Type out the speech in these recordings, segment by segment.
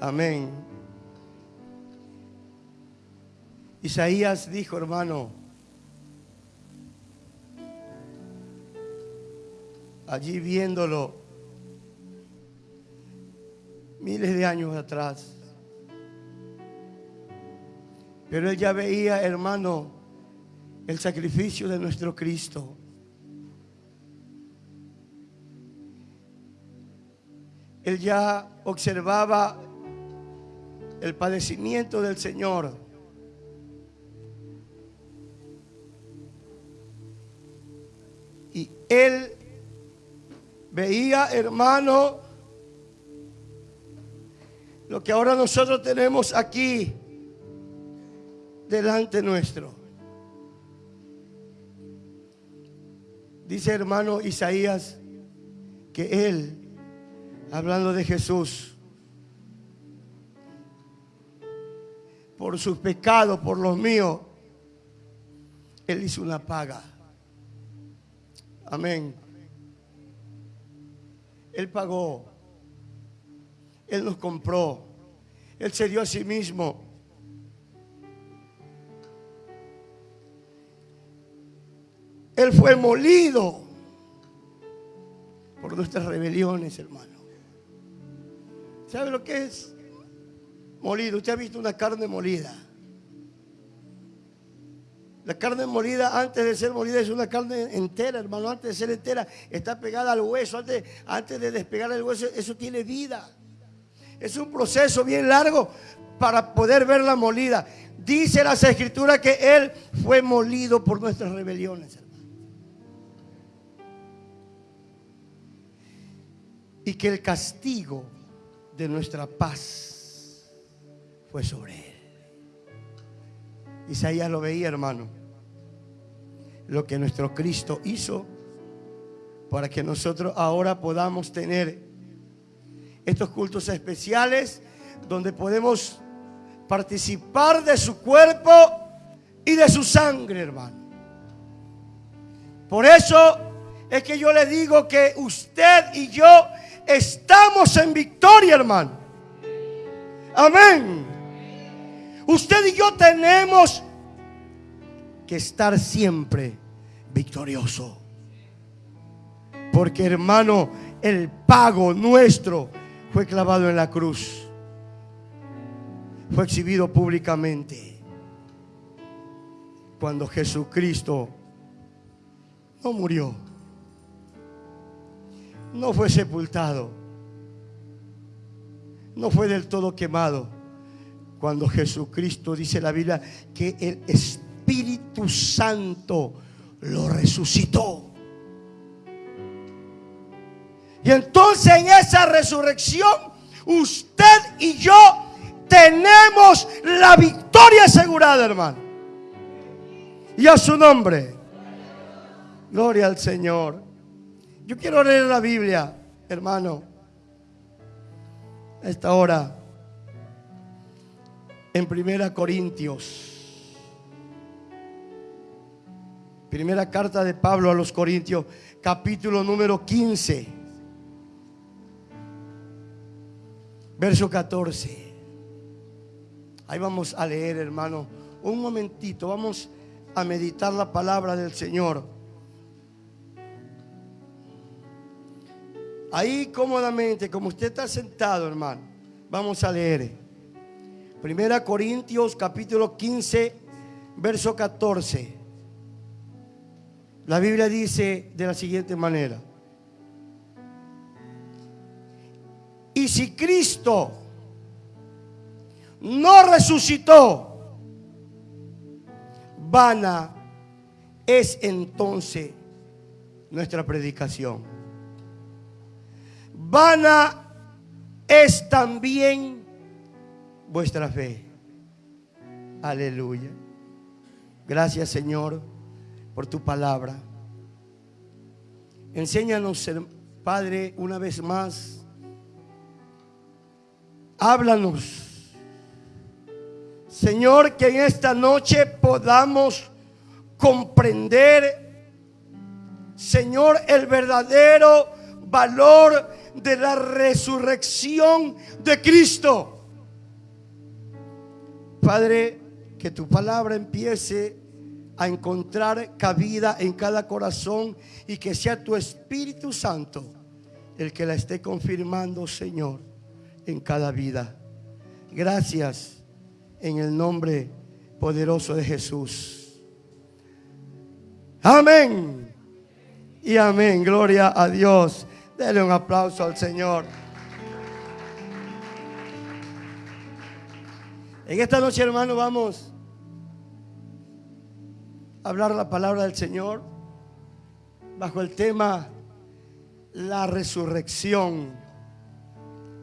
Amén. Isaías dijo, hermano, allí viéndolo miles de años atrás. Pero él ya veía, hermano, el sacrificio de nuestro Cristo. Él ya observaba el padecimiento del Señor. Y él veía, hermano, lo que ahora nosotros tenemos aquí delante nuestro. Dice hermano Isaías que él, hablando de Jesús, por sus pecados, por los míos, él hizo una paga. Amén. Él pagó. Él nos compró. Él se dio a sí mismo. Él fue molido por nuestras rebeliones, hermano. ¿Sabe lo que es? Molido. Usted ha visto una carne molida. La carne molida, antes de ser molida, es una carne entera, hermano. Antes de ser entera, está pegada al hueso. Antes, antes de despegar el hueso, eso tiene vida. Es un proceso bien largo para poder verla molida. Dice las escrituras que Él fue molido por nuestras rebeliones, hermano. Y que el castigo de nuestra paz fue sobre Él. Isaías lo veía, hermano. Lo que nuestro Cristo hizo para que nosotros ahora podamos tener estos cultos especiales donde podemos participar de su cuerpo y de su sangre, hermano. Por eso es que yo le digo que usted y yo estamos en victoria, hermano. Amén. Usted y yo tenemos que estar siempre victorioso. Porque hermano, el pago nuestro fue clavado en la cruz. Fue exhibido públicamente. Cuando Jesucristo no murió. No fue sepultado. No fue del todo quemado. Cuando Jesucristo dice la Biblia que el Espíritu Santo lo resucitó. Y entonces en esa resurrección, usted y yo tenemos la victoria asegurada, hermano. Y a su nombre. Gloria al Señor. Yo quiero leer la Biblia, hermano. A esta hora. En Primera Corintios. Primera carta de Pablo a los Corintios, capítulo número 15. Verso 14. Ahí vamos a leer, hermano. Un momentito, vamos a meditar la palabra del Señor. Ahí cómodamente, como usted está sentado, hermano, vamos a leer. Primera Corintios capítulo 15, verso 14. La Biblia dice de la siguiente manera. Y si Cristo no resucitó, vana es entonces nuestra predicación. Vana es también vuestra fe. Aleluya. Gracias Señor por tu palabra. Enséñanos, Padre, una vez más Háblanos. Señor, que en esta noche podamos comprender, Señor, el verdadero valor de la resurrección de Cristo. Padre, que tu palabra empiece a encontrar cabida en cada corazón y que sea tu Espíritu Santo el que la esté confirmando, Señor, en cada vida. Gracias en el nombre poderoso de Jesús. Amén. Y amén. Gloria a Dios. Dele un aplauso al Señor. En esta noche, hermano, vamos a hablar la palabra del Señor bajo el tema la resurrección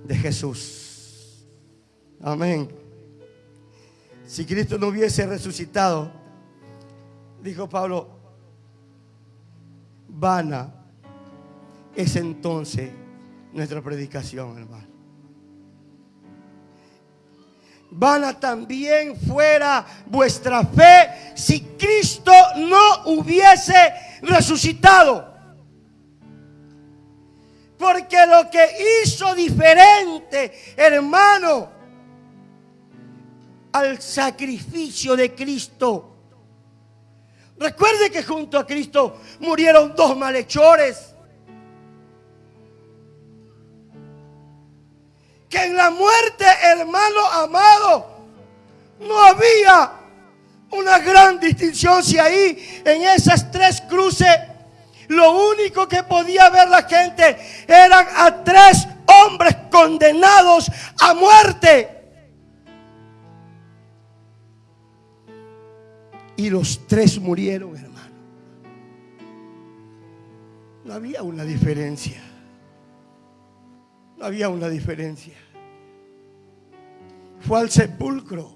de Jesús. Amén. Si Cristo no hubiese resucitado, dijo Pablo, vana es entonces nuestra predicación, hermano. Vana también fuera vuestra fe si Cristo no hubiese resucitado. Porque lo que hizo diferente, hermano, al sacrificio de Cristo. Recuerde que junto a Cristo murieron dos malhechores. Que en la muerte, hermano amado, no había una gran distinción si ahí en esas tres cruces lo único que podía ver la gente eran a tres hombres condenados a muerte. Y los tres murieron, hermano. No había una diferencia. Había una diferencia. Fue al sepulcro.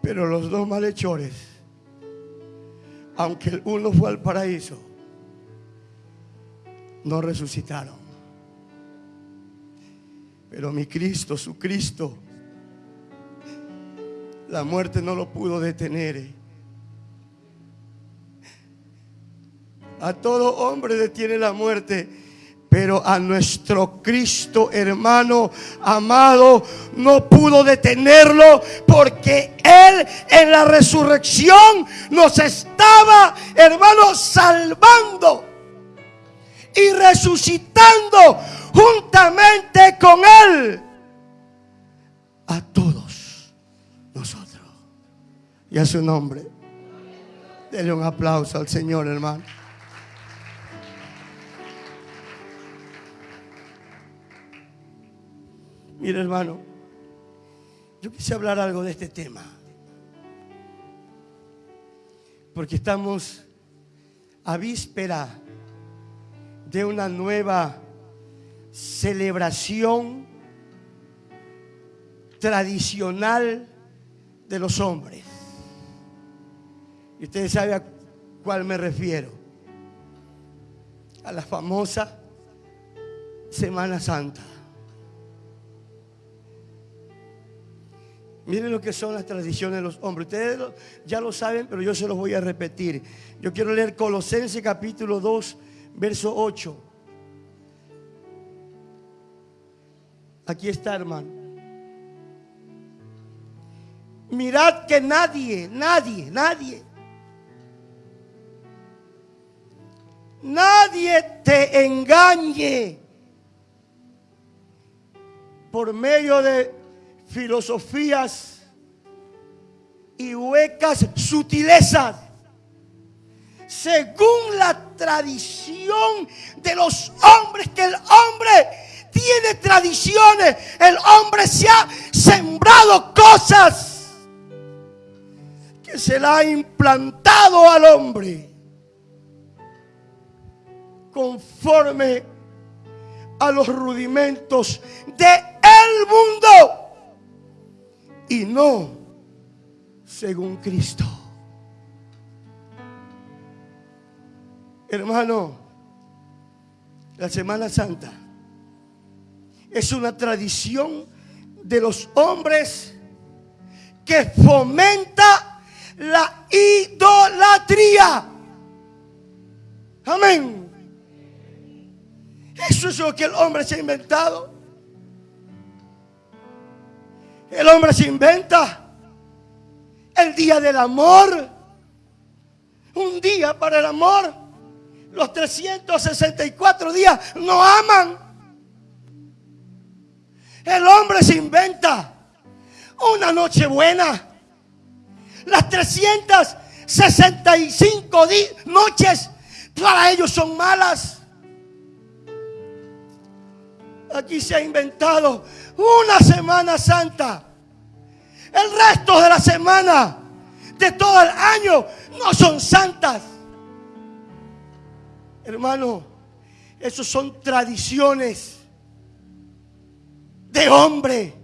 Pero los dos malhechores, aunque el uno fue al paraíso, no resucitaron. Pero mi Cristo, su Cristo, la muerte no lo pudo detener. A todo hombre detiene la muerte. Pero a nuestro Cristo hermano amado no pudo detenerlo porque Él en la resurrección nos estaba, hermano, salvando y resucitando juntamente con Él a todos y a su nombre. Dele un aplauso al Señor, hermano. Mire, hermano, yo quise hablar algo de este tema. Porque estamos a víspera de una nueva celebración tradicional de los hombres. Y ustedes saben a cuál me refiero. A la famosa Semana Santa. Miren lo que son las tradiciones de los hombres. Ustedes ya lo saben, pero yo se los voy a repetir. Yo quiero leer Colosenses capítulo 2, verso 8. Aquí está, hermano. Mirad que nadie, nadie, nadie nadie te engañe por medio de filosofías y huecas sutilezas. Según la tradición de los hombres, que el hombre tiene tradiciones, el hombre se ha sembrado cosas que se la ha implantado al hombre conforme a los rudimentos de el mundo y no según Cristo. Hermano, la Semana Santa es una tradición de los hombres que fomenta la idolatría. Amén. Eso es lo que el hombre se ha inventado. El hombre se inventa el día del amor. Un día para el amor. Los 364 días no aman. El hombre se inventa una noche buena. Las 365 noches para ellos son malas. Aquí se ha inventado una Semana Santa. El resto de la semana, de todo el año, no son santas. Hermano, esos son tradiciones de hombre,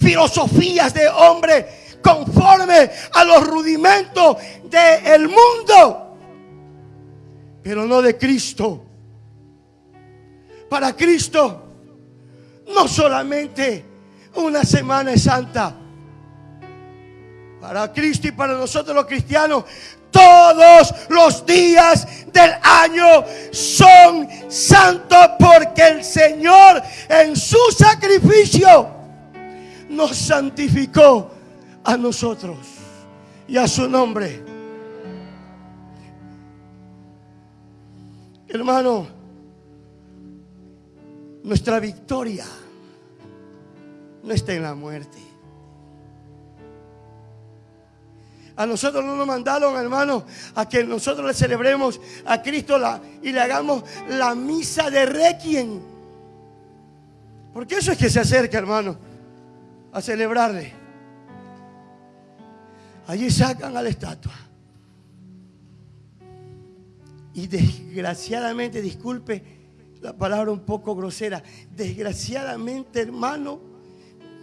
filosofías de hombre conforme a los rudimentos del mundo, pero no de Cristo. Para Cristo, no solamente una semana santa. Para Cristo y para nosotros los cristianos, todos los días del año son santos porque el Señor en su sacrificio nos santificó a nosotros y a su nombre. Hermano, nuestra victoria no está en la muerte. A nosotros no nos mandaron, hermano, a que nosotros le celebremos a Cristo la, y le hagamos la misa de requiem. Porque eso es que se acerca, hermano, a celebrarle. Allí sacan a la estatua. Y desgraciadamente, disculpe la palabra un poco grosera, desgraciadamente, hermano,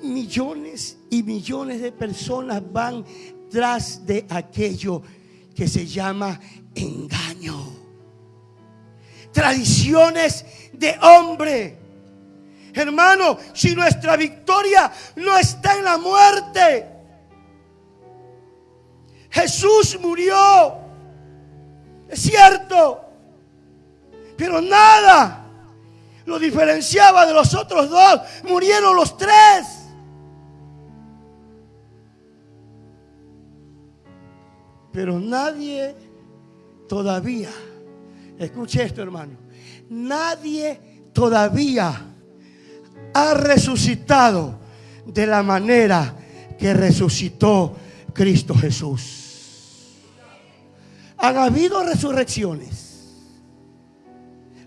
millones y millones de personas van tras de aquello que se llama engaño. Tradiciones de hombre. Hermano, si nuestra victoria no está en la muerte, Jesús murió, es cierto, pero nada lo diferenciaba de los otros dos, murieron los tres. Pero nadie todavía, escuche esto hermano, nadie todavía ha resucitado de la manera que resucitó Cristo Jesús. Han habido resurrecciones.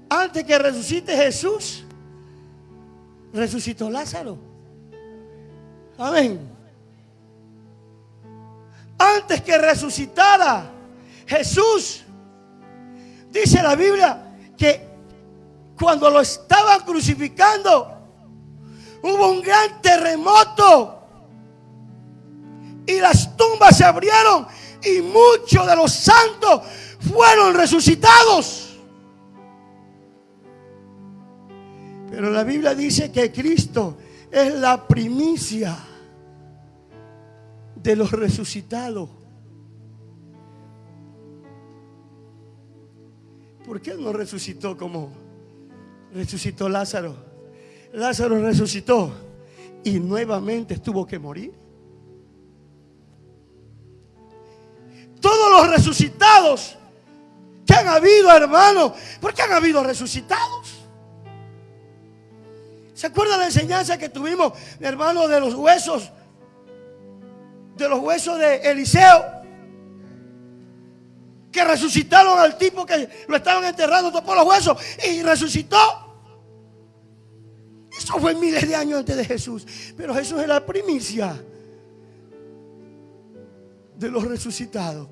Antes que resucite Jesús, resucitó Lázaro. Amén antes que resucitara Jesús, dice la Biblia que cuando lo estaban crucificando, hubo un gran terremoto y las tumbas se abrieron y muchos de los santos fueron resucitados. Pero la Biblia dice que Cristo es la primicia de los resucitados. ¿Por qué no resucitó como resucitó Lázaro? Lázaro resucitó y nuevamente tuvo que morir. Todos los resucitados que han habido, hermano, ¿por qué han habido resucitados? ¿Se acuerda la enseñanza que tuvimos, hermano, de los huesos de los huesos de Eliseo. Que resucitaron al tipo que lo estaban enterrando por los huesos y resucitó. Eso fue miles de años antes de Jesús. Pero Jesús es la primicia de los resucitados.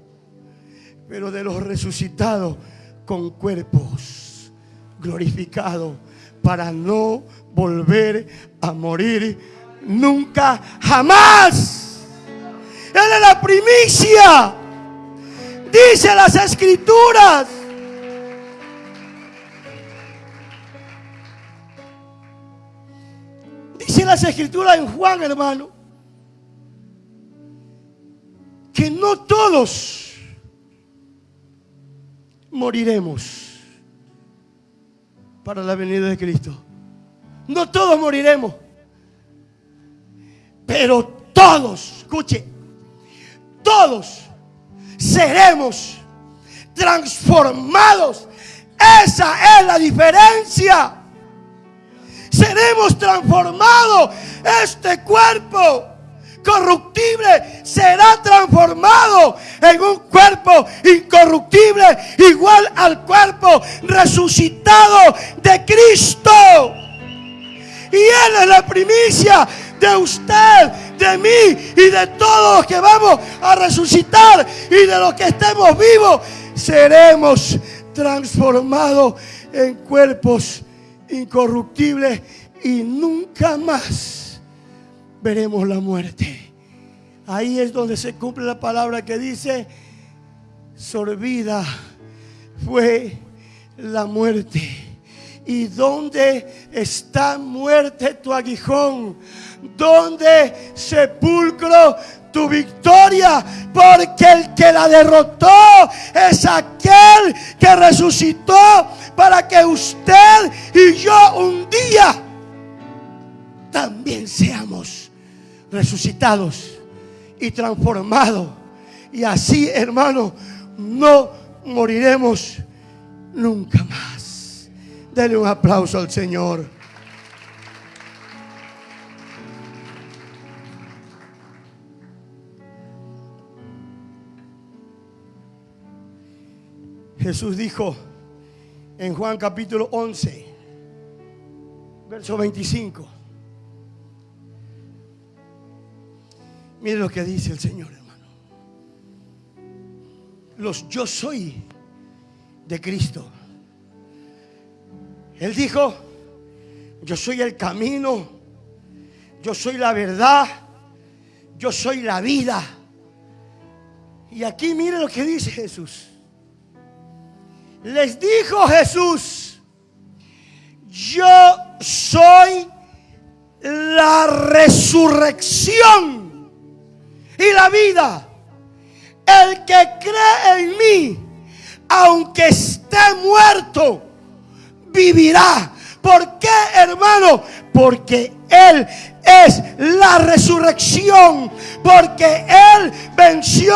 Pero de los resucitados con cuerpos glorificados para no volver a morir nunca, jamás. Él es la primicia. Dice las escrituras. Dice las escrituras en Juan, hermano, que no todos moriremos para la venida de Cristo. No todos moriremos, pero todos, escuche, todos seremos transformados. Esa es la diferencia. Seremos transformados. Este cuerpo corruptible será transformado en un cuerpo incorruptible igual al cuerpo resucitado de Cristo. Y Él es la primicia de usted, de mí y de todos los que vamos a resucitar y de los que estemos vivos. Seremos transformados en cuerpos incorruptibles y nunca más veremos la muerte. Ahí es donde se cumple la palabra que dice, sorbida fue la muerte. ¿Y dónde está muerte tu aguijón? ¿Dónde sepulcro tu victoria? Porque el que la derrotó es aquel que resucitó para que usted y yo un día también seamos resucitados y transformados. Y así, hermano, no moriremos nunca más. Denle un aplauso al Señor. Jesús dijo en Juan capítulo 11, verso 25. Mire lo que dice el Señor, hermano. Los yo soy de Cristo. Él dijo, yo soy el camino, yo soy la verdad, yo soy la vida. Y aquí mire lo que dice Jesús. Les dijo Jesús, yo soy la resurrección y la vida. El que cree en mí, aunque esté muerto, vivirá. ¿Por qué, hermano? Porque Él es la resurrección. Porque Él venció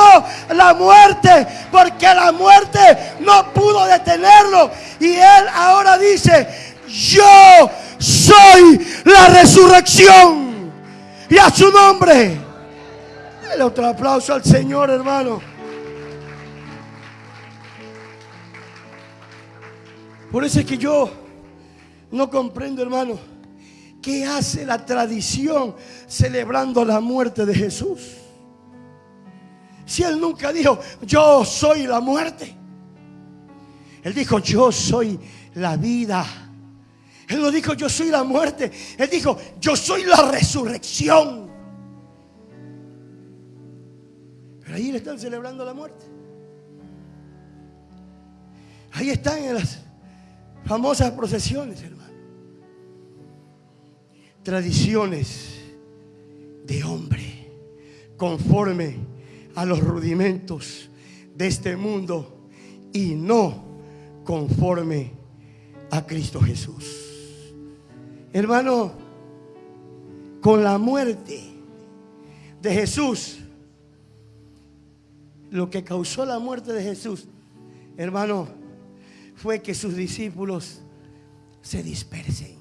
la muerte. Porque la muerte no pudo detenerlo. Y Él ahora dice, yo soy la resurrección. Y a su nombre. Dale otro aplauso al Señor, hermano. Por eso es que yo no comprendo, hermano, qué hace la tradición celebrando la muerte de Jesús. Si Él nunca dijo, yo soy la muerte. Él dijo, yo soy la vida. Él no dijo, yo soy la muerte. Él dijo, yo soy la resurrección. Pero ahí le están celebrando la muerte. Ahí están en las famosas procesiones, hermano. Tradiciones de hombre conforme a los rudimentos de este mundo y no conforme a Cristo Jesús. Hermano, con la muerte de Jesús, lo que causó la muerte de Jesús, hermano, fue que sus discípulos se dispersen.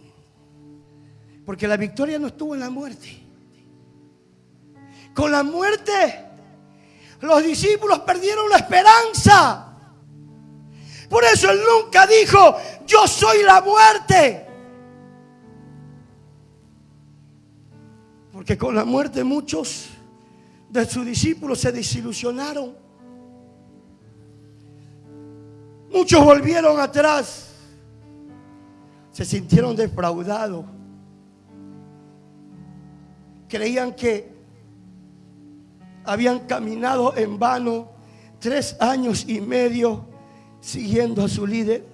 Porque la victoria no estuvo en la muerte. Con la muerte, los discípulos perdieron la esperanza. Por eso él nunca dijo, yo soy la muerte. Porque con la muerte muchos de sus discípulos se desilusionaron. Muchos volvieron atrás. Se sintieron defraudados. Creían que habían caminado en vano tres años y medio siguiendo a su líder.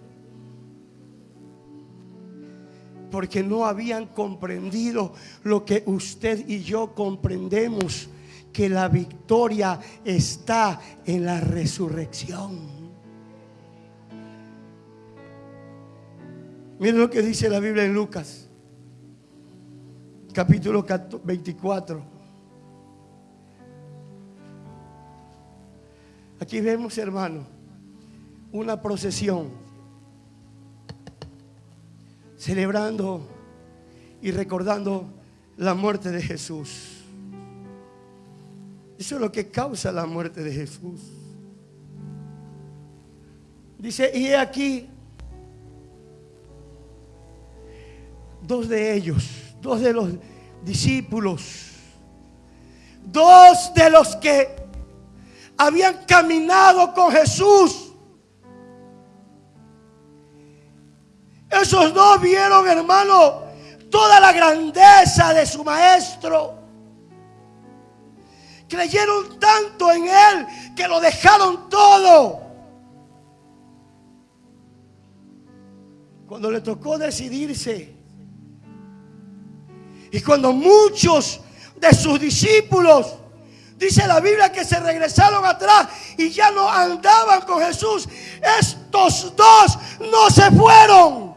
Porque no habían comprendido lo que usted y yo comprendemos que la victoria está en la resurrección. Miren lo que dice la Biblia en Lucas, capítulo 24. Aquí vemos, hermano, una procesión celebrando y recordando la muerte de Jesús. Eso es lo que causa la muerte de Jesús. Dice, y aquí dos de ellos, dos de los discípulos, dos de los que habían caminado con Jesús. Esos dos vieron, hermano, toda la grandeza de su maestro. Creyeron tanto en él que lo dejaron todo. Cuando le tocó decidirse y cuando muchos de sus discípulos Dice la Biblia que se regresaron atrás y ya no andaban con Jesús. Estos dos no se fueron.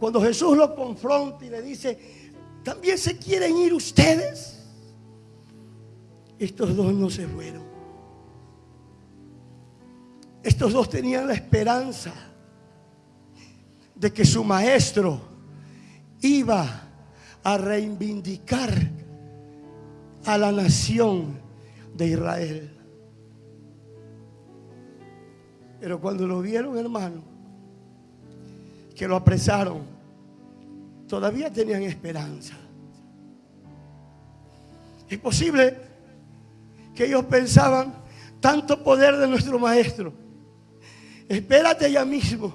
Cuando Jesús lo confronta y le dice, ¿también se quieren ir ustedes? Estos dos no se fueron. Estos dos tenían la esperanza de que su maestro iba a reivindicar a la nación de Israel. Pero cuando lo vieron, hermano, que lo apresaron, todavía tenían esperanza. Es posible que ellos pensaban tanto poder de nuestro maestro. Espérate ya mismo.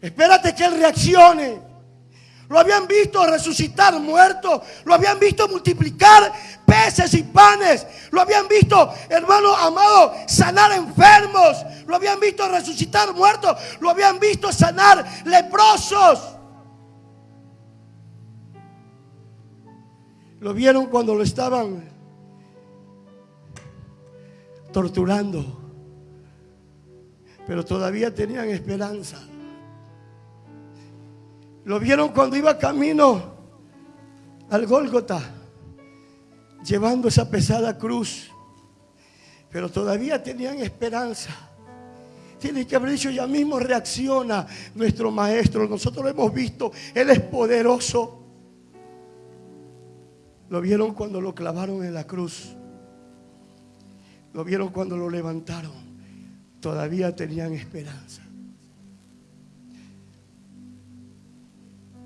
Espérate que él reaccione. Lo habían visto resucitar muertos. Lo habían visto multiplicar peces y panes. Lo habían visto, hermano amado, sanar enfermos. Lo habían visto resucitar muertos. Lo habían visto sanar leprosos. Lo vieron cuando lo estaban torturando. Pero todavía tenían esperanza. Lo vieron cuando iba camino al Gólgota, llevando esa pesada cruz. Pero todavía tenían esperanza. Tiene que haber dicho, ya mismo reacciona nuestro maestro. Nosotros lo hemos visto, Él es poderoso. Lo vieron cuando lo clavaron en la cruz. Lo vieron cuando lo levantaron. Todavía tenían esperanza.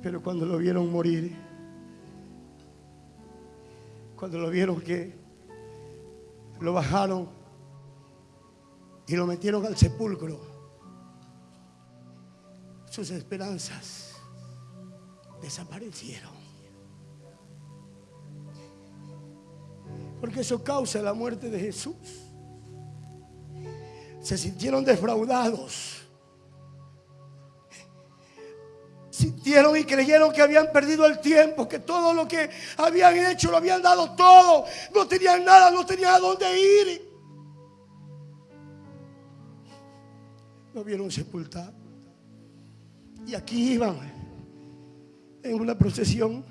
Pero cuando lo vieron morir, cuando lo vieron que lo bajaron y lo metieron al sepulcro, sus esperanzas desaparecieron. Porque eso causa la muerte de Jesús. Se sintieron defraudados y creyeron que habían perdido el tiempo, que todo lo que habían hecho lo habían dado todo, no tenían nada, no tenían a dónde ir. Lo vieron sepultar. Y aquí iban en una procesión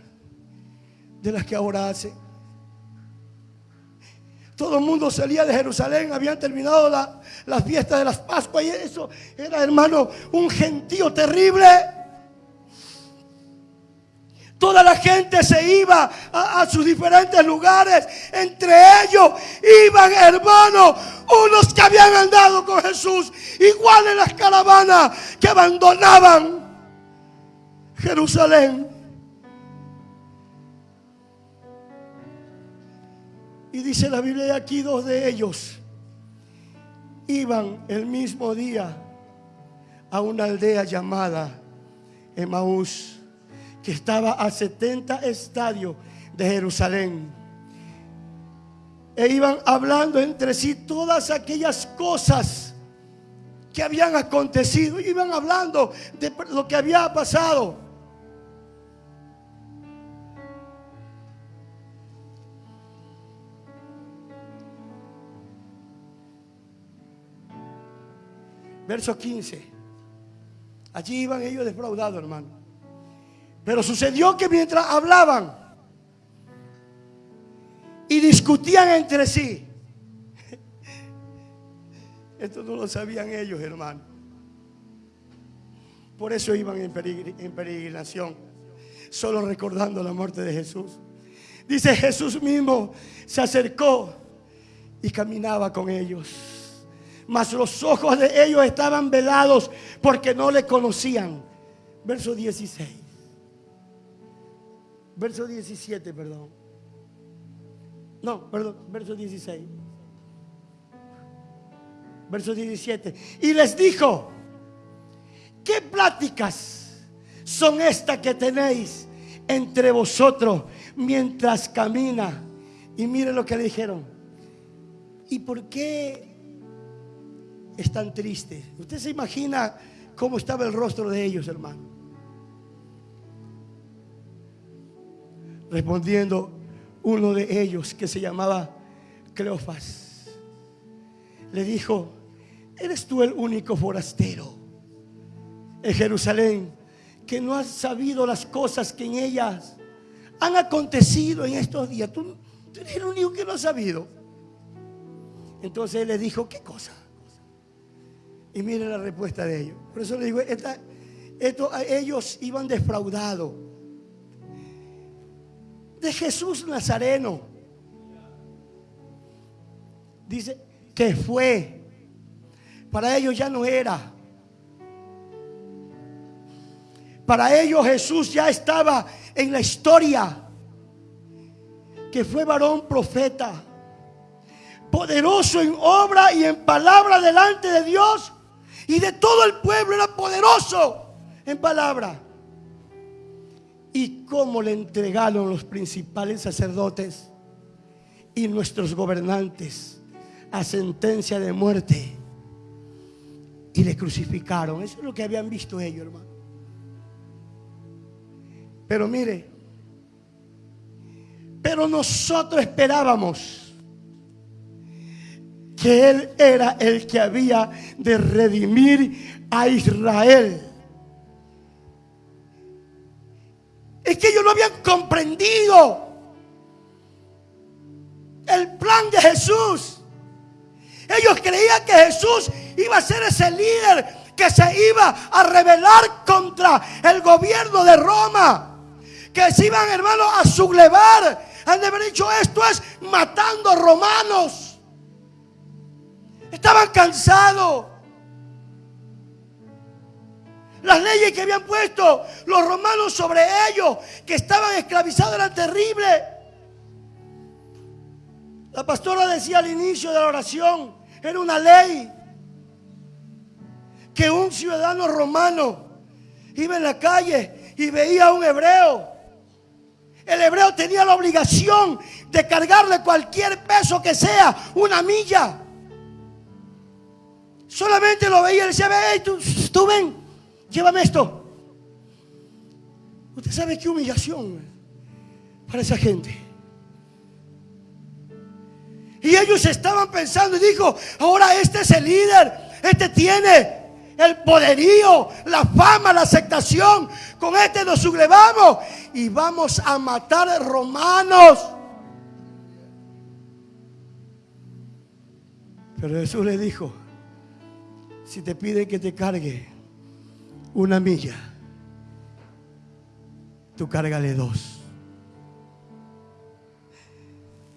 de las que ahora hacen. Todo el mundo salía de Jerusalén, habían terminado la, las fiestas de las Pascuas y eso era, hermano, un gentío terrible. Toda la gente se iba a, sus diferentes lugares. Entre ellos iban hermanos, unos que habían andado con Jesús, igual en las caravanas que abandonaban Jerusalén. Y dice la Biblia aquí dos de ellos iban el mismo día a una aldea llamada Emaús que estaba a 70 estadios de Jerusalén. E iban hablando entre sí todas aquellas cosas que habían acontecido. Iban hablando de lo que había pasado. Verso 15. Allí iban ellos defraudados, hermano. Pero sucedió que mientras hablaban y discutían entre sí. Esto no lo sabían ellos, hermano. Por eso iban en, peregrinación, solo recordando la muerte de Jesús. Dice Jesús mismo se acercó y caminaba con ellos. Mas los ojos de ellos estaban velados porque no le conocían. Verso 16. Verso 17, perdón. No, perdón, verso 16. Verso 17. Y les dijo, ¿qué pláticas son estas que tenéis entre vosotros mientras camina? Y miren lo que le dijeron. ¿Y por qué están tristes? Usted se imagina cómo estaba el rostro de ellos, hermano. Respondiendo uno de ellos que se llamaba Cleofas, le dijo, ¿eres tú el único forastero en Jerusalén que no has sabido las cosas que en ellas han acontecido en estos días? Tú, eres el único que no has sabido. Entonces él le dijo, ¿qué cosa? Y miren la respuesta de ellos. Por eso le digo, ellos iban defraudados de Jesús Nazareno. Dice que fue. Para ellos ya no era. Para ellos Jesús ya estaba en la historia. Que fue varón profeta. Poderoso en obra y en palabra delante de Dios. Y de todo el pueblo era poderoso en palabra y cómo le entregaron los principales sacerdotes y nuestros gobernantes a sentencia de muerte y le crucificaron. Eso es lo que habían visto ellos, hermano. Pero mire, pero nosotros esperábamos que Él era el que había de redimir a Israel. Es que ellos no habían comprendido el plan de Jesús. Ellos creían que Jesús iba a ser ese líder que se iba a rebelar contra el gobierno de Roma. Que se iban, hermanos, a sublevar. Han de haber dicho esto es matando romanos. Estaban cansados. Las leyes que habían puesto los romanos sobre ellos, que estaban esclavizados, eran terribles. La pastora decía al inicio de la oración, era una ley que un ciudadano romano iba en la calle y veía a un hebreo. El hebreo tenía la obligación de cargarle cualquier peso que sea, una milla. Solamente lo veía y le decía, hey, tú, tú ven, llévame esto. Usted sabe qué humillación para esa gente. Y ellos estaban pensando y dijo, ahora este es el líder, este tiene el poderío, la fama, la aceptación. Con este nos sublevamos y vamos a matar romanos. Pero Jesús le dijo, si te piden que te cargue, una milla, tú cárgale dos.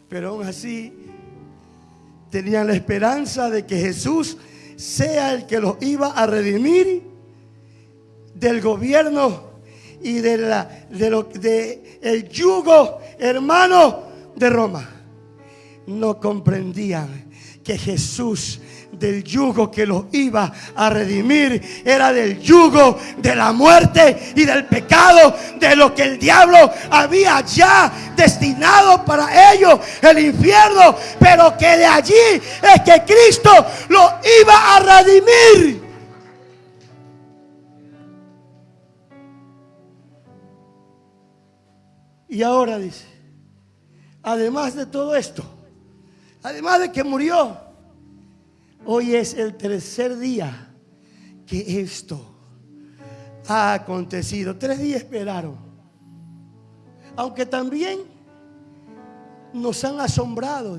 Pero aún así tenían la esperanza de que Jesús sea el que los iba a redimir del gobierno y de la, de lo, de el yugo hermano de Roma. No comprendían que Jesús del yugo que los iba a redimir, era del yugo de la muerte y del pecado, de lo que el diablo había ya destinado para ellos, el infierno, pero que de allí es que Cristo lo iba a redimir. Y ahora dice, además de todo esto, además de que murió, Hoy es el tercer día que esto ha acontecido. Tres días esperaron. Aunque también nos han asombrado.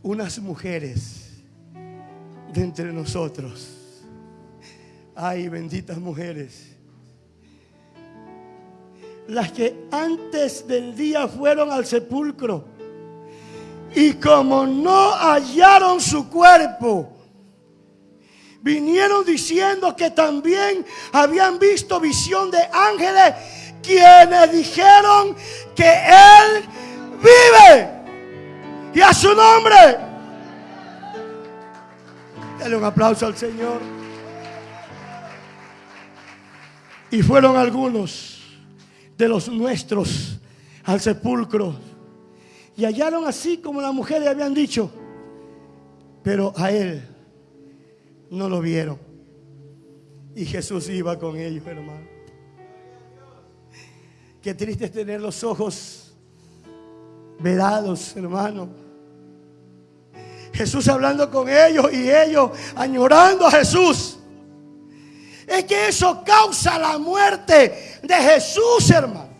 Unas mujeres de entre nosotros. Ay, benditas mujeres. Las que antes del día fueron al sepulcro. Y como no hallaron su cuerpo, vinieron diciendo que también habían visto visión de ángeles quienes dijeron que Él vive. Y a su nombre. Dale un aplauso al Señor. Y fueron algunos de los nuestros al sepulcro. Y hallaron así como las mujeres habían dicho. Pero a Él no lo vieron. Y Jesús iba con ellos, hermano. Qué triste es tener los ojos vedados, hermano. Jesús hablando con ellos y ellos añorando a Jesús. Es que eso causa la muerte de Jesús, hermano.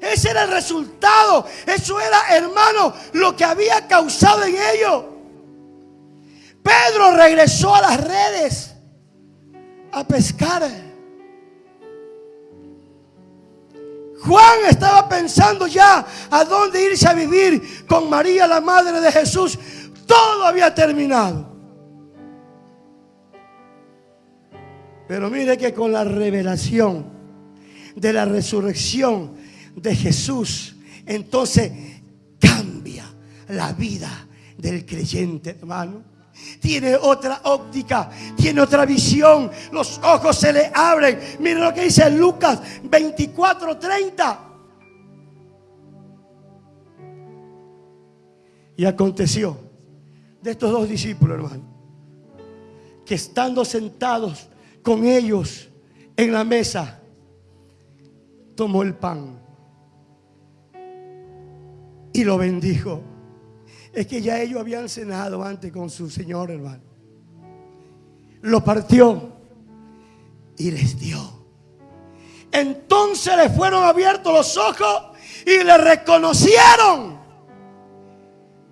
Ese era el resultado. Eso era, hermano, lo que había causado en ellos. Pedro regresó a las redes a pescar. Juan estaba pensando ya a dónde irse a vivir con María, la madre de Jesús. Todo había terminado. Pero mire que con la revelación de la resurrección de Jesús, entonces cambia la vida del creyente, hermano tiene otra óptica, tiene otra visión. Los ojos se le abren. Miren lo que dice Lucas 24, 30. Y aconteció de estos dos discípulos, hermano, que estando sentados con ellos en la mesa, tomó el pan y lo bendijo es que ya ellos habían cenado antes con su Señor, hermano. Lo partió y les dio. Entonces les fueron abiertos los ojos y le reconocieron.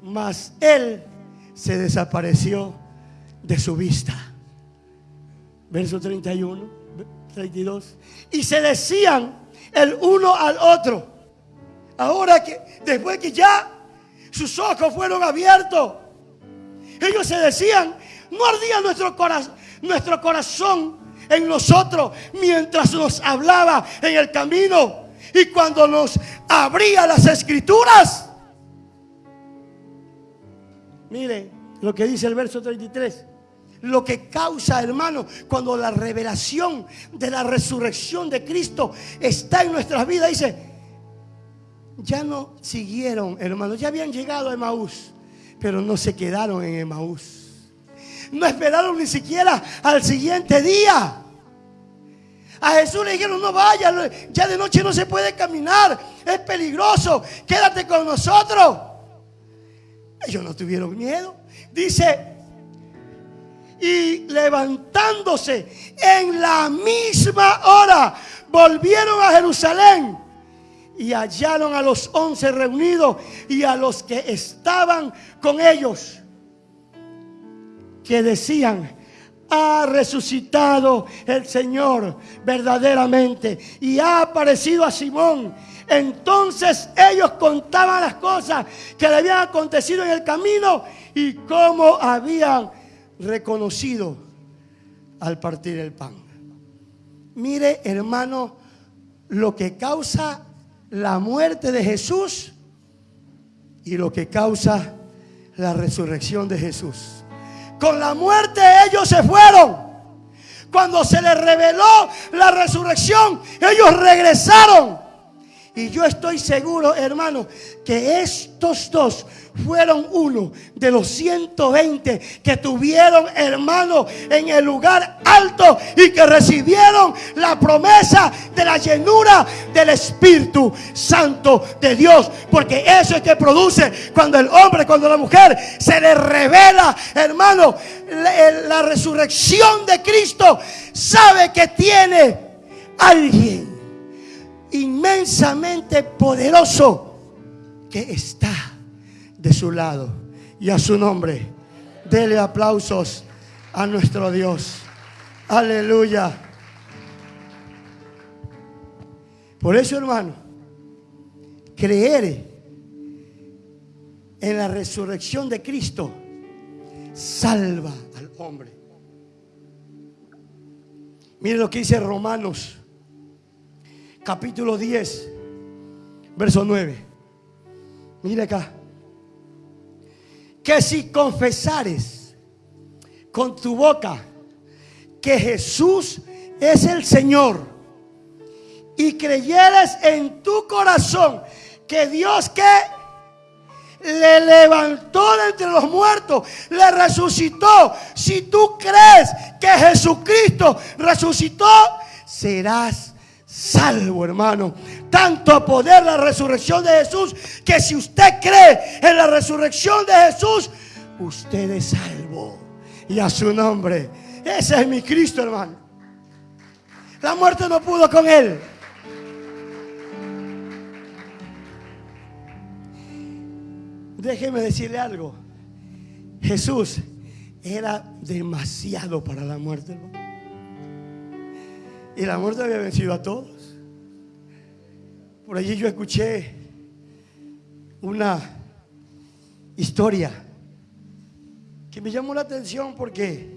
Mas él se desapareció de su vista. Verso 31, 32. Y se decían el uno al otro. Ahora que después que ya sus ojos fueron abiertos. Ellos se decían, no ardía nuestro, corazón, nuestro corazón en nosotros mientras nos hablaba en el camino y cuando nos abría las escrituras. Mire lo que dice el verso 33. Lo que causa, hermano, cuando la revelación de la resurrección de Cristo está en nuestras vidas, dice, ya no siguieron, hermanos, ya habían llegado a Emaús, pero no se quedaron en Emaús. No esperaron ni siquiera al siguiente día. A Jesús le dijeron, no vaya, ya de noche no se puede caminar, es peligroso, quédate con nosotros. Ellos no tuvieron miedo. Dice, y levantándose en la misma hora, volvieron a Jerusalén y hallaron a los once reunidos y a los que estaban con ellos, que decían, ha resucitado el Señor verdaderamente y ha aparecido a Simón. Entonces ellos contaban las cosas que le habían acontecido en el camino y cómo habían reconocido al partir el pan. Mire, hermano, lo que causa la muerte de Jesús y lo que causa la resurrección de Jesús. Con la muerte ellos se fueron. Cuando se les reveló la resurrección, ellos regresaron. Y yo estoy seguro, hermano, que estos dos fueron uno de los 120 que tuvieron hermano en el lugar alto y que recibieron la promesa de la llenura del Espíritu Santo de Dios. Porque eso es que produce cuando el hombre, cuando la mujer se le revela, hermano, la, la resurrección de Cristo, sabe que tiene alguien inmensamente poderoso que está de su lado. Y a su nombre, dele aplausos a nuestro Dios. Aleluya. Por eso, hermano, creer en la resurrección de Cristo salva al hombre. Mire lo que dice Romanos, capítulo 10, verso 9. Mire acá. Que si confesares con tu boca que Jesús es el Señor y creyeres en tu corazón que Dios que le levantó de entre los muertos, le resucitó. Si tú crees que Jesucristo resucitó, serás salvo, hermano. Tanto poder la resurrección de Jesús que si usted cree en la resurrección de Jesús, usted es salvo. Y a su nombre. Ese es mi Cristo, hermano. La muerte no pudo con él. Déjeme decirle algo. Jesús era demasiado para la muerte, hermano. Y la muerte había vencido a todos. Por allí yo escuché una historia que me llamó la atención porque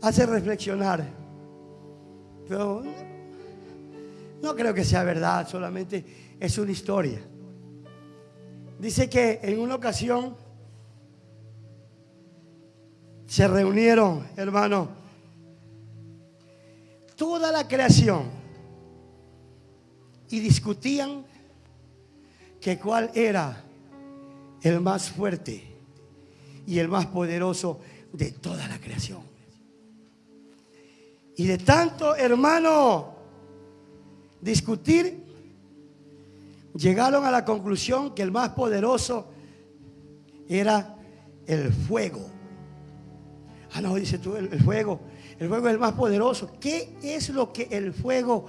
hace reflexionar. Pero no creo que sea verdad, solamente es una historia. Dice que en una ocasión se reunieron, hermano, toda la creación y discutían que cuál era el más fuerte y el más poderoso de toda la creación. Y de tanto, hermano, discutir, llegaron a la conclusión que el más poderoso era el fuego. Ah, no, dice tú, el, fuego. El fuego es el más poderoso. ¿Qué es lo que el fuego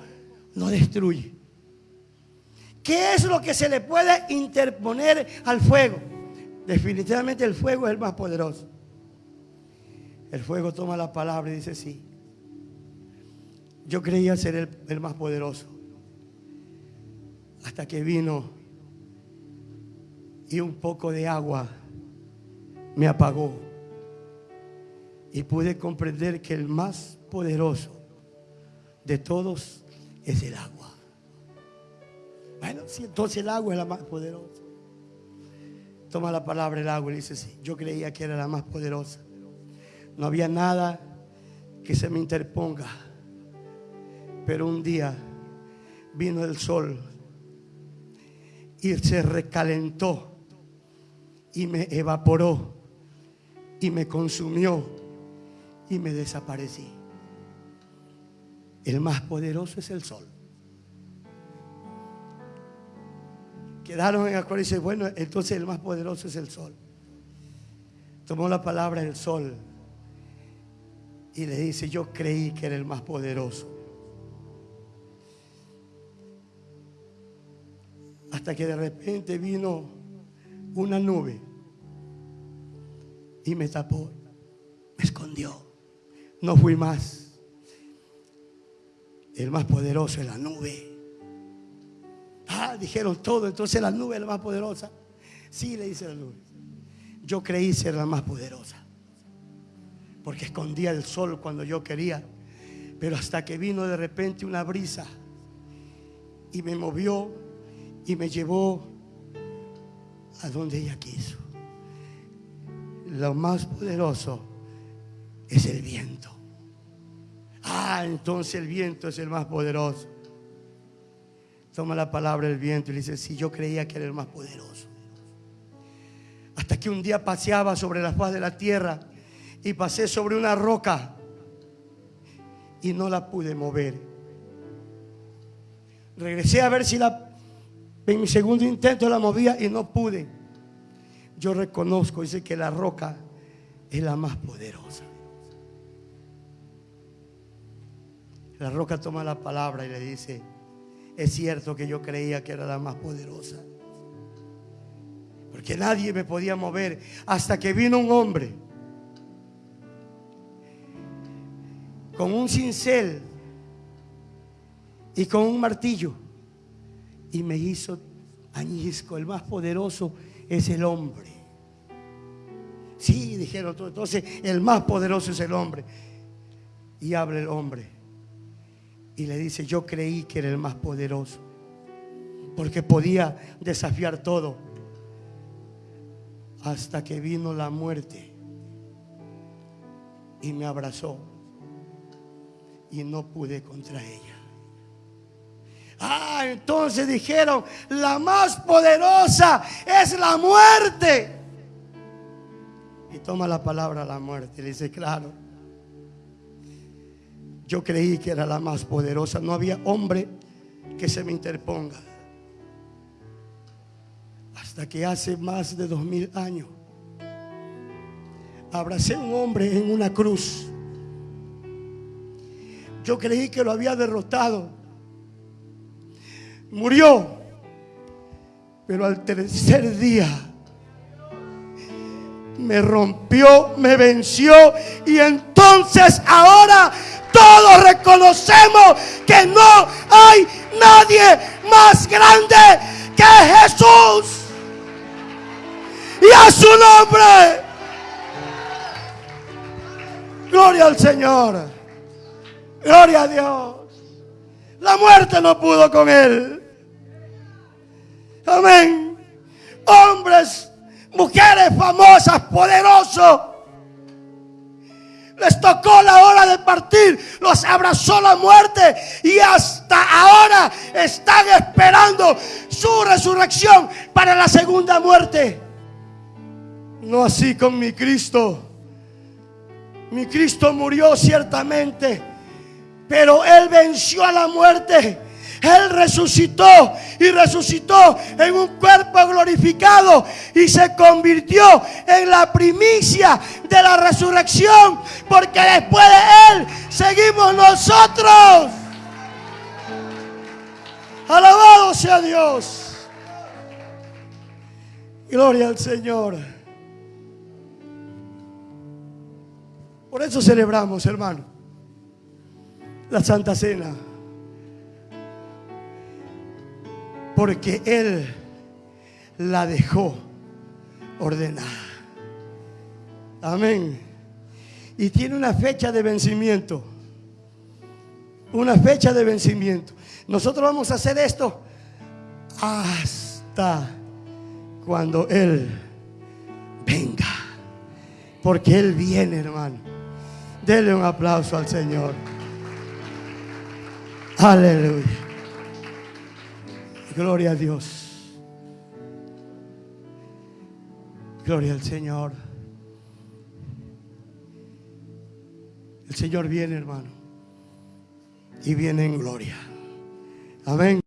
no destruye? ¿Qué es lo que se le puede interponer al fuego? Definitivamente el fuego es el más poderoso. El fuego toma la palabra y dice sí. Yo creía ser el, más poderoso. Hasta que vino y un poco de agua me apagó y pude comprender que el más poderoso de todos es el agua. Bueno, si entonces el agua es la más poderosa. Toma la palabra el agua y dice, sí, yo creía que era la más poderosa. No había nada que se me interponga. Pero un día vino el sol y se recalentó y me evaporó y me consumió y me desaparecí. El más poderoso es el sol. Quedaron en acuerdo y dice, bueno, entonces el más poderoso es el sol. Tomó la palabra el sol y le dice, yo creí que era el más poderoso. Hasta que de repente vino una nube y me tapó, me escondió no fui más. El más poderoso es la nube. Ah, dijeron todo, entonces la nube es la más poderosa. Sí, le dice la nube. Yo creí ser la más poderosa. Porque escondía el sol cuando yo quería. Pero hasta que vino de repente una brisa y me movió y me llevó a donde ella quiso. Lo más poderoso es el viento. Ah, entonces el viento es el más poderoso. Toma la palabra el viento y le dice, sí, yo creía que era el más poderoso. Hasta que un día paseaba sobre la faz de la tierra y pasé sobre una roca y no la pude mover. Regresé a ver si la en mi segundo intento la movía y no pude. Yo reconozco, dice que la roca es la más poderosa. La roca toma la palabra y le dice, es cierto que yo creía que era la más poderosa. Porque nadie me podía mover hasta que vino un hombre con un cincel y con un martillo y me hizo añisco. El más poderoso es el hombre. Sí, dijeron todos. Entonces, el más poderoso es el hombre. Y habla el hombre. Y le dice, yo creí que era el más poderoso. Porque podía desafiar todo. Hasta que vino la muerte. Y me abrazó. Y no pude contra ella. Ah, entonces dijeron, la más poderosa es la muerte. Y toma la palabra la muerte. Le dice, claro, yo creí que era la más poderosa. No había hombre que se me interponga. Hasta que hace más de dos mil años abracé a un hombre en una cruz. Yo creí que lo había derrotado murió. Pero al tercer día me rompió, me venció y entonces ahora todos reconocemos que no hay nadie más grande que Jesús. Y a su nombre. Gloria al Señor. Gloria a Dios. La muerte no pudo con él. Amén. Hombres, mujeres famosas, poderosos. Les tocó la hora de partir, los abrazó la muerte y hasta ahora están esperando su resurrección para la segunda muerte. No así con mi Cristo. Mi Cristo murió ciertamente, pero Él venció a la muerte él resucitó y resucitó en un cuerpo glorificado y se convirtió en la primicia de la resurrección, porque después de Él seguimos nosotros. Alabado sea Dios. Gloria al Señor. Por eso celebramos, hermano, la Santa Cena. Porque Él la dejó ordenada. Amén. Y tiene una fecha de vencimiento. Una fecha de vencimiento. Nosotros vamos a hacer esto hasta cuando Él venga. Porque Él viene, hermano. Dele un aplauso al Señor. Aleluya. Gloria a Dios. Gloria al Señor. El Señor viene, hermano. Y viene en gloria. Amén.